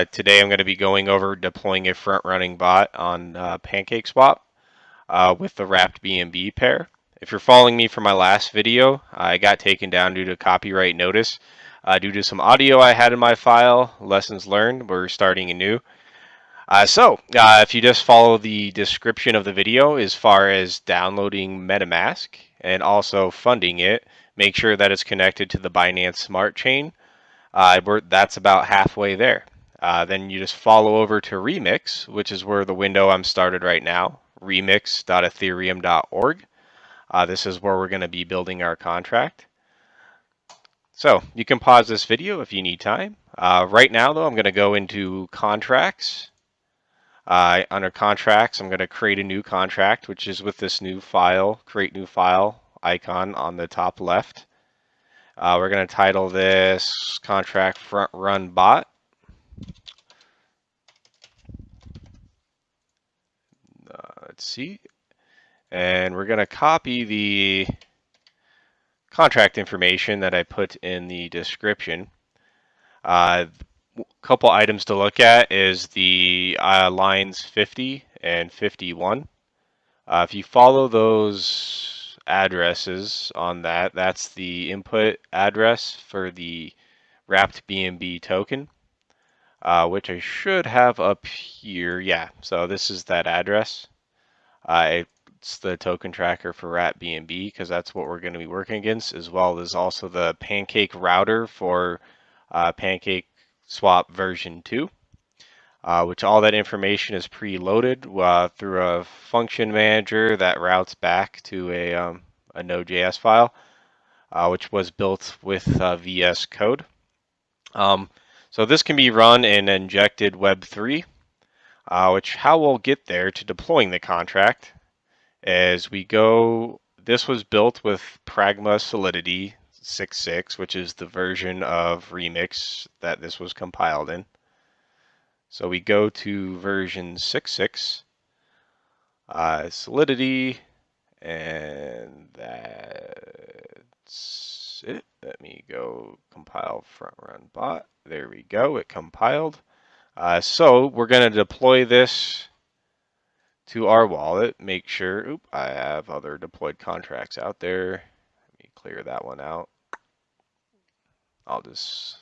Uh, today I'm going to be going over deploying a front-running bot on uh, PancakeSwap uh, with the wrapped BNB pair. If you're following me from my last video, I got taken down due to copyright notice. Uh, due to some audio I had in my file, lessons learned, we're starting anew. Uh, so, uh, if you just follow the description of the video as far as downloading MetaMask and also funding it, make sure that it's connected to the Binance Smart Chain. that's about halfway there. Uh, then you just follow over to Remix, which is where the window I'm started right now, remix.ethereum.org. Uh, this is where we're going to be building our contract. So you can pause this video if you need time. Uh, right now, though, I'm going to go into contracts. Uh, under contracts, I'm going to create a new contract, which is with this new file, create new file icon on the top left. Uh, we're going to title this contract front run bot. Let's see. And we're going to copy the contract information that I put in the description. Uh, a couple items to look at is the uh, lines 50 and 51. Uh, if you follow those addresses on that, that's the input address for the wrapped BNB token, uh, which I should have up here. Yeah, so this is that address. Uh, it's the token tracker for wrapped BNB because that's what we're going to be working against, as well as also the Pancake router for uh, Pancake Swap version 2, uh, which all that information is preloaded uh, through a function manager that routes back to a, um, a Node.js file, uh, which was built with uh, VS Code. Um, so this can be run in injected Web3 uh, which how we'll get there to deploying the contract as we go, this was built with Pragma Solidity 6.6, which is the version of Remix that this was compiled in. So we go to version 6.6, uh, Solidity, and that's it. Let me go compile front run bot. There we go, it compiled. Uh, so we're going to deploy this to our wallet. Make sure, oop, I have other deployed contracts out there. Let me clear that one out. I'll just,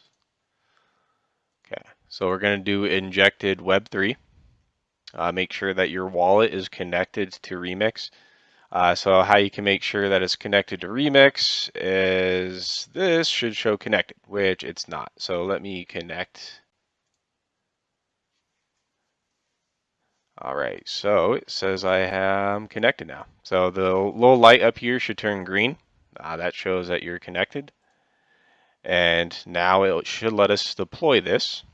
okay. So we're going to do injected Web3. Uh, make sure that your wallet is connected to Remix. Uh, so how you can make sure that it's connected to Remix is this should show connected, which it's not. So let me connect All right, so it says I am connected now. So the little light up here should turn green. Uh, that shows that you're connected. And now it should let us deploy this.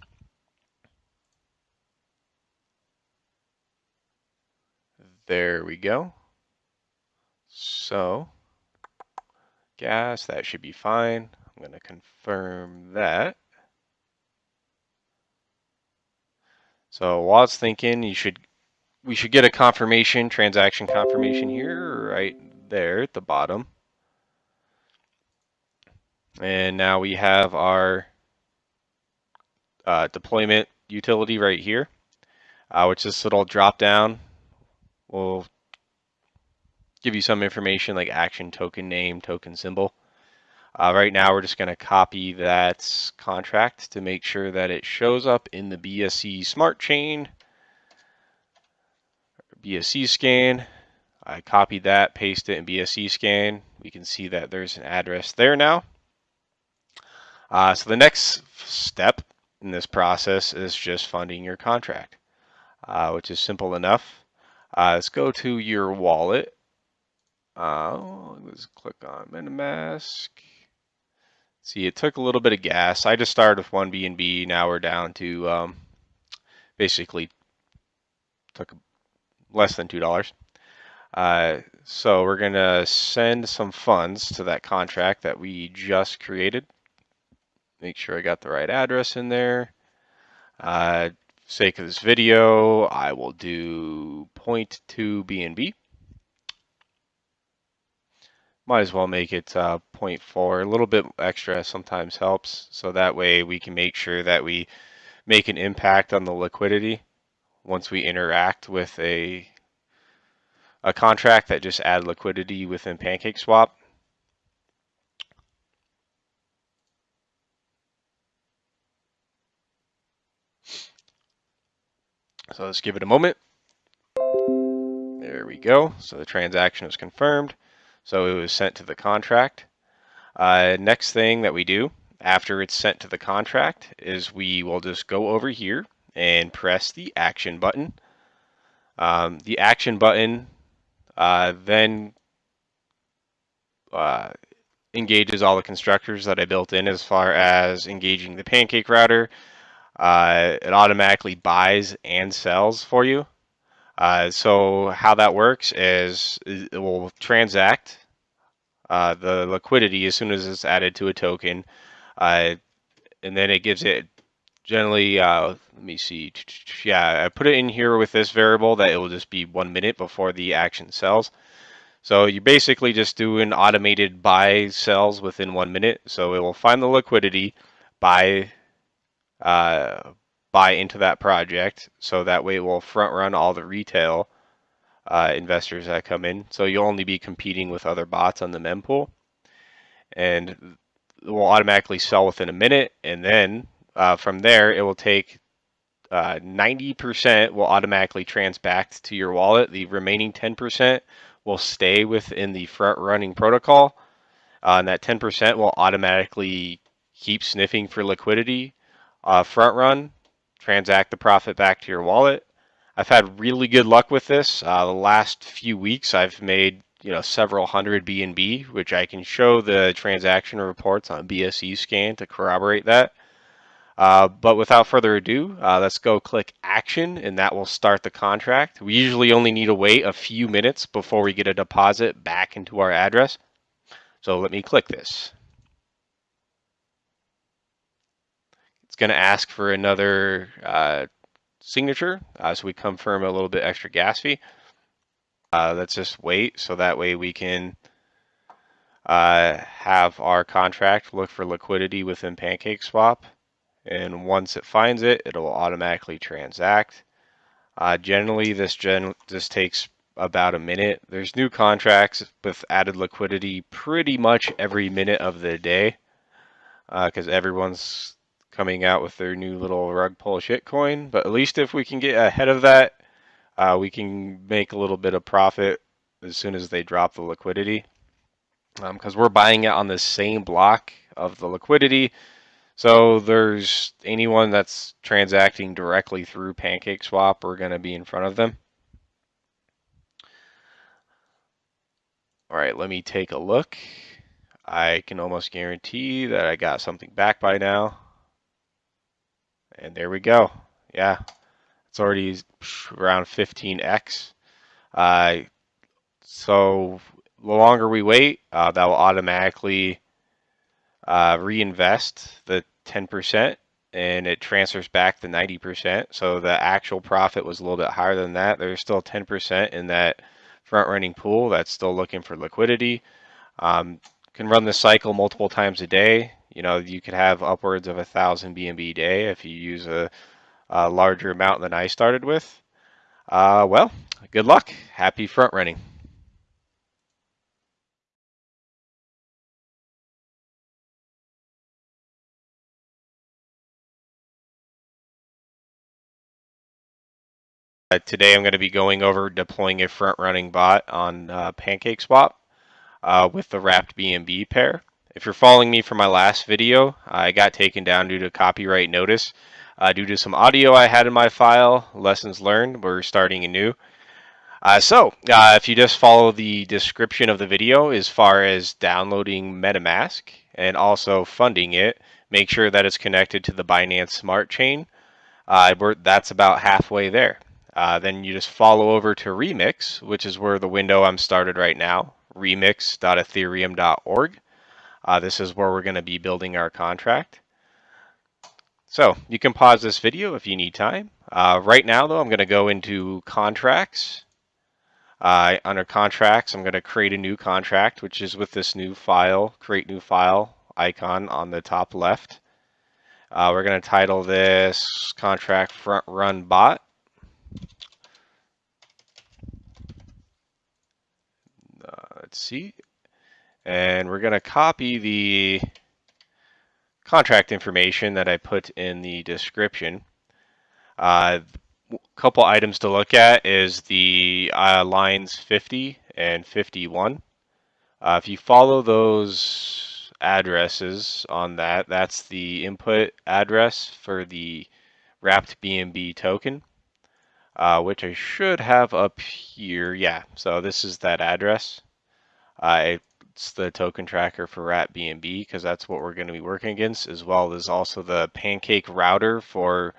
There we go. So gas, that should be fine. I'm going to confirm that. So while it's thinking, you should we should get a confirmation, transaction confirmation here, right there at the bottom. And now we have our uh, deployment utility right here, uh, which this little drop down will give you some information like action token name, token symbol. Uh, right now, we're just going to copy that contract to make sure that it shows up in the BSC Smart Chain BSC scan. I copied that, paste it in BSC scan. We can see that there's an address there now. Uh, so the next step in this process is just funding your contract, uh, which is simple enough. Uh, let's go to your wallet. Uh, let's click on MetaMask. See, it took a little bit of gas. I just started with one BNB. Now we're down to um, basically took less than $2. Uh, so we're going to send some funds to that contract that we just created. Make sure I got the right address in there. Uh, sake of this video, I will do 0.2 BNB. Might as well make it uh, 0.4. A little bit extra sometimes helps. So that way we can make sure that we make an impact on the liquidity once we interact with a a contract that just add liquidity within PancakeSwap. So let's give it a moment. There we go. So the transaction is confirmed. So it was sent to the contract. Uh, next thing that we do after it's sent to the contract is we will just go over here and press the action button. Um, the action button uh, then uh, engages all the constructors that I built in as far as engaging the pancake router. Uh, it automatically buys and sells for you. Uh, so how that works is it will transact uh, the liquidity as soon as it's added to a token, uh, and then it gives it generally. Uh, let me see. Yeah, I put it in here with this variable that it will just be one minute before the action sells. So you basically just do an automated buy sells within one minute. So it will find the liquidity, buy uh, buy into that project so that way it will front run all the retail uh, investors that come in. So you'll only be competing with other bots on the mempool and will automatically sell within a minute. And then uh, from there, it will take 90% uh, will automatically transact to your wallet. The remaining 10% will stay within the front running protocol. Uh, and that 10% will automatically keep sniffing for liquidity uh, front run transact the profit back to your wallet. I've had really good luck with this. Uh, the last few weeks, I've made you know several hundred BNB, which I can show the transaction reports on BSC scan to corroborate that. Uh, but without further ado, uh, let's go click action and that will start the contract. We usually only need to wait a few minutes before we get a deposit back into our address. So let me click this. It's going to ask for another uh, signature, uh, so we confirm a little bit extra gas fee. Uh, let's just wait so that way we can uh, have our contract look for liquidity within PancakeSwap. And once it finds it, it will automatically transact. Uh, generally, this gen this takes about a minute. There's new contracts with added liquidity pretty much every minute of the day because uh, everyone's coming out with their new little rug pull shit coin. But at least if we can get ahead of that, uh, we can make a little bit of profit as soon as they drop the liquidity. Because um, we're buying it on the same block of the liquidity. So there's anyone that's transacting directly through PancakeSwap, we're going to be in front of them. All right, let me take a look. I can almost guarantee that I got something back by now. And there we go. Yeah, it's already around 15x. Uh, so the longer we wait, uh, that will automatically uh, reinvest the 10% and it transfers back the 90%. So the actual profit was a little bit higher than that. There's still 10% in that front running pool that's still looking for liquidity. Um, can run this cycle multiple times a day. You know, you could have upwards of a thousand BNB a day if you use a, a larger amount than I started with. Uh, well, good luck. Happy front running. Uh, today I'm going to be going over deploying a front running bot on uh, PancakeSwap uh, with the wrapped BNB pair. If you're following me from my last video, I got taken down due to copyright notice. Uh, due to some audio I had in my file, lessons learned, we're starting anew. Uh, so, uh, if you just follow the description of the video as far as downloading MetaMask and also funding it, make sure that it's connected to the Binance Smart Chain. Uh, that's about halfway there. Uh, then you just follow over to Remix, which is where the window I'm started right now, remix.ethereum.org. Uh, this is where we're going to be building our contract. So you can pause this video if you need time. Uh, right now, though, I'm going to go into contracts. Uh, under contracts, I'm going to create a new contract, which is with this new file, create new file icon on the top left. Uh, we're going to title this contract front run bot. Uh, let's see. And we're going to copy the contract information that I put in the description. Uh, a couple items to look at is the uh, lines 50 and 51. Uh, if you follow those addresses on that, that's the input address for the wrapped BNB token, uh, which I should have up here. Yeah, so this is that address. Uh, it's the token tracker for wrapped BNB because that's what we're going to be working against, as well as also the Pancake router for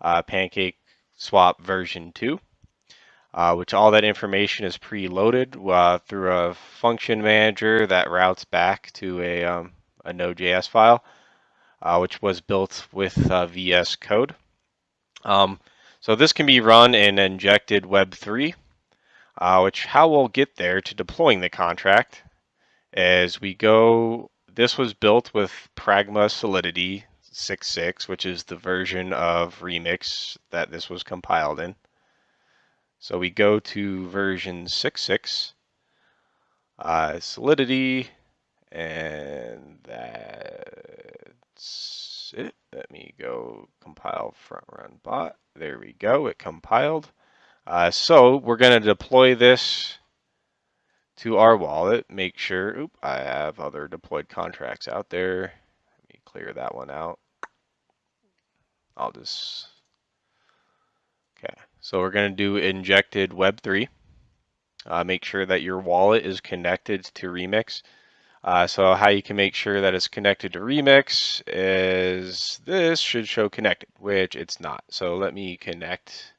uh, Pancake Swap version 2 uh, which all that information is preloaded uh, through a function manager that routes back to a, um, a Node.js file, uh, which was built with uh, VS Code. Um, so this can be run in injected Web3, uh, which how we'll get there to deploying the contract is we go, this was built with Pragma Solidity 6.6, which is the version of Remix that this was compiled in. So we go to version 6.6, uh, Solidity, and that's it. Let me go compile front run bot. There we go, it compiled. Uh, so we're going to deploy this to our wallet. Make sure, oop, I have other deployed contracts out there. Let me clear that one out. I'll just Okay, so we're going to do injected Web3. Uh, make sure that your wallet is connected to Remix. Uh, so how you can make sure that it's connected to Remix is this should show connected, which it's not. So let me connect.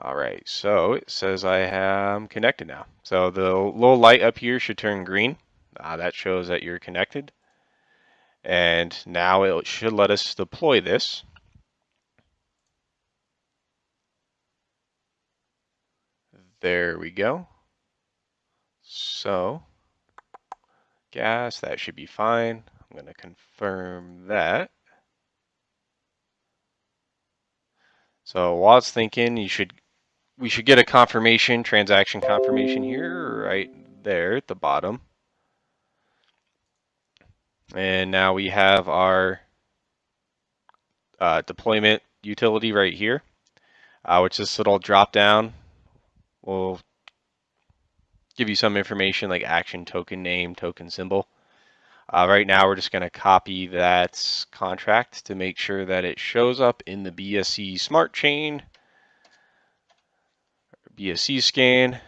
All right, so it says I am connected now. So the little light up here should turn green. Uh, that shows that you're connected. And now it should let us deploy this. There we go. So, gas, that should be fine. I'm going to confirm that. So while it's thinking, you should we should get a confirmation, transaction confirmation here, right there at the bottom. And now we have our uh, deployment utility right here, uh, which this little drop down will give you some information like action token name, token symbol. Uh, right now we're just going to copy that contract to make sure that it shows up in the BSC smart chain, BSC scan.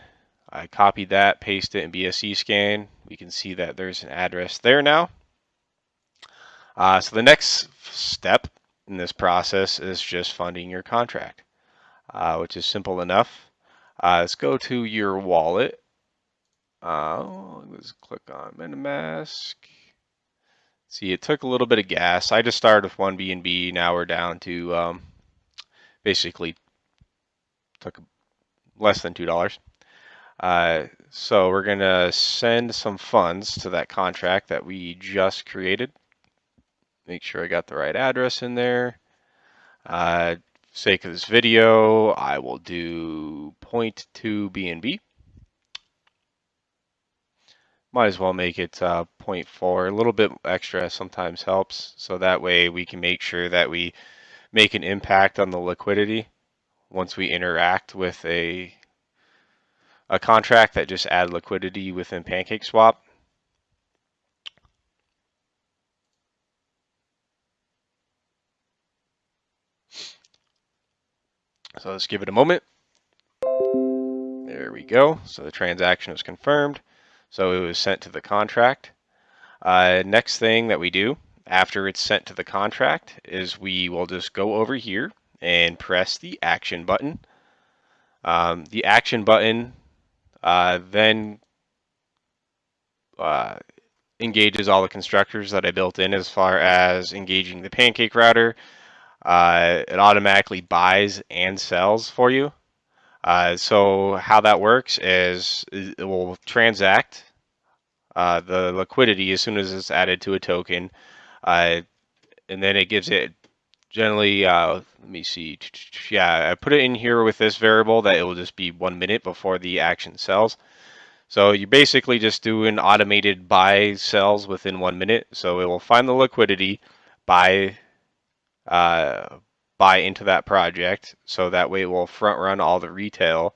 I copied that, paste it in BSC scan. We can see that there's an address there now. Uh, so the next step in this process is just funding your contract, uh, which is simple enough. Uh, let's go to your wallet. Uh, let's click on MetaMask. See, it took a little bit of gas. I just started with one BNB. Now we're down to um, basically took less than two dollars. Uh, so we're gonna send some funds to that contract that we just created. Make sure I got the right address in there. Uh, sake of this video, I will do 0.2 BNB. Might as well make it uh, 0.4. A little bit extra sometimes helps. So that way we can make sure that we make an impact on the liquidity once we interact with a a contract that just add liquidity within PancakeSwap. So let's give it a moment. There we go. So the transaction was confirmed. So it was sent to the contract. Uh, next thing that we do after it's sent to the contract is we will just go over here and press the action button. Um, the action button uh, then uh, engages all the constructors that I built in as far as engaging the pancake router, uh, it automatically buys and sells for you. Uh, so how that works is it will transact uh, the liquidity as soon as it's added to a token, uh, and then it gives it generally. Uh, let me see. Yeah, I put it in here with this variable that it will just be one minute before the action sells. So you're basically just do an automated buy sells within one minute. So it will find the liquidity, buy, uh, buy into that project. So that way it will front run all the retail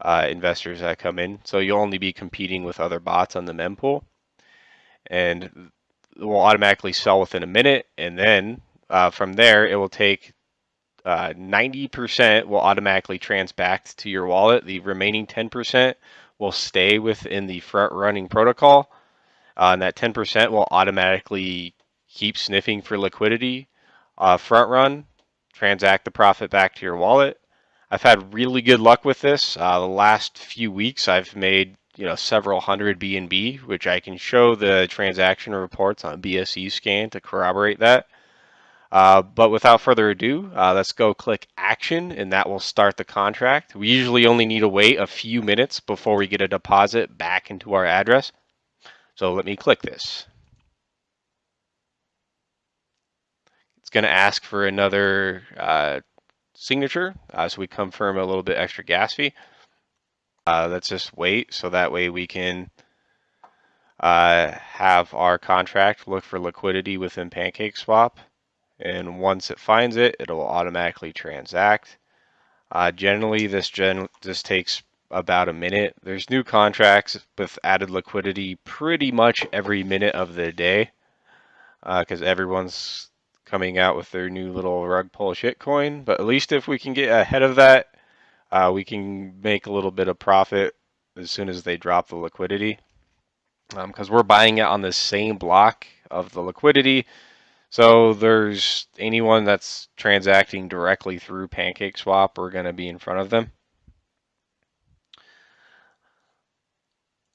uh, investors that come in. So you'll only be competing with other bots on the mempool, and it will automatically sell within a minute. And then uh, from there, it will take 90% uh, will automatically transact to your wallet. The remaining 10% will stay within the front running protocol. Uh, and that 10% will automatically keep sniffing for liquidity, uh, front run, transact the profit back to your wallet. I've had really good luck with this. Uh, the last few weeks, I've made you know several hundred BNB, which I can show the transaction reports on BSC scan to corroborate that. Uh, but without further ado, uh, let's go click action and that will start the contract. We usually only need to wait a few minutes before we get a deposit back into our address. So let me click this. It's going to ask for another uh, signature, uh, so we confirm a little bit extra gas fee. Uh, let's just wait so that way we can uh, have our contract look for liquidity within PancakeSwap and once it finds it, it'll automatically transact. Uh, generally, this gen this takes about a minute. There's new contracts with added liquidity pretty much every minute of the day because uh, everyone's coming out with their new little rug pull shit coin. But at least if we can get ahead of that, uh, we can make a little bit of profit as soon as they drop the liquidity because um, we're buying it on the same block of the liquidity so there's anyone that's transacting directly through PancakeSwap, we're going to be in front of them.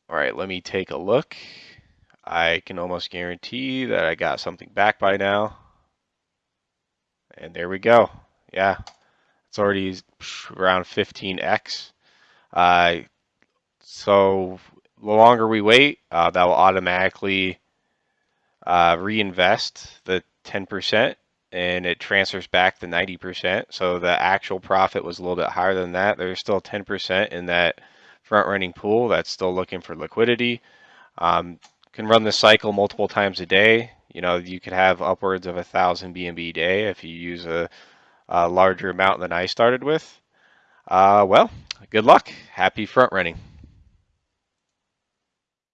All right, let me take a look. I can almost guarantee that I got something back by now. And there we go. Yeah, it's already around 15x. Uh, so the longer we wait, uh, that will automatically uh, reinvest the 10% and it transfers back the 90%. So the actual profit was a little bit higher than that. There's still 10% in that front running pool that's still looking for liquidity. Um, can run this cycle multiple times a day. You know, you could have upwards of a thousand BNB a day if you use a, a larger amount than I started with. Uh, well, good luck. Happy front running.